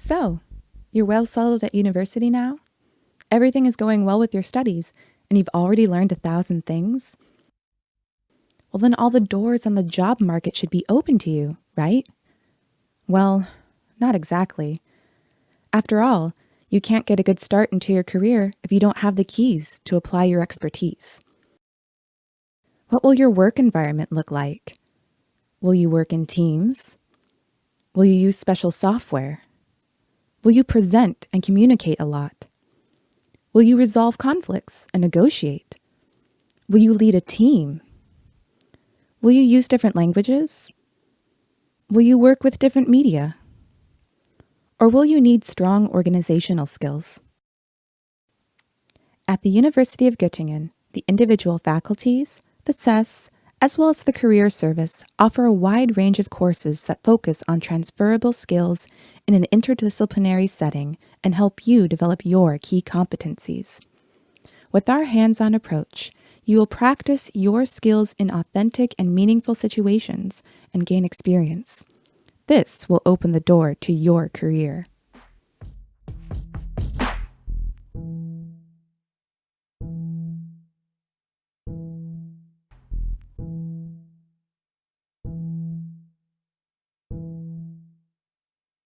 So, you're well settled at university now? Everything is going well with your studies, and you've already learned a thousand things? Well, then all the doors on the job market should be open to you, right? Well, not exactly. After all, you can't get a good start into your career if you don't have the keys to apply your expertise. What will your work environment look like? Will you work in teams? Will you use special software? Will you present and communicate a lot? Will you resolve conflicts and negotiate? Will you lead a team? Will you use different languages? Will you work with different media? Or will you need strong organizational skills? At the University of Göttingen, the individual faculties, the CES, as well as the Career Service offer a wide range of courses that focus on transferable skills in an interdisciplinary setting and help you develop your key competencies. With our hands on approach, you will practice your skills in authentic and meaningful situations and gain experience. This will open the door to your career.